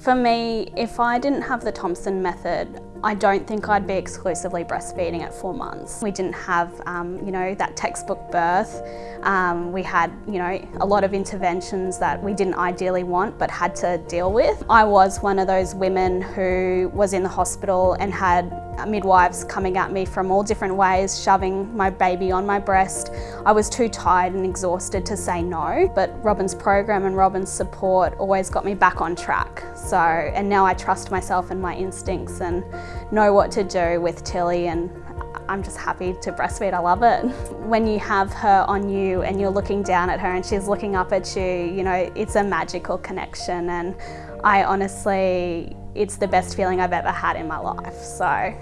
For me, if I didn't have the Thompson method, I don't think I'd be exclusively breastfeeding at four months. We didn't have, um, you know, that textbook birth. Um, we had, you know, a lot of interventions that we didn't ideally want but had to deal with. I was one of those women who was in the hospital and had midwives coming at me from all different ways, shoving my baby on my breast. I was too tired and exhausted to say no, but Robin's program and Robin's support always got me back on track. So, and now I trust myself and my instincts and know what to do with Tilly and I'm just happy to breastfeed, I love it. When you have her on you and you're looking down at her and she's looking up at you, you know, it's a magical connection and I honestly, it's the best feeling I've ever had in my life, so.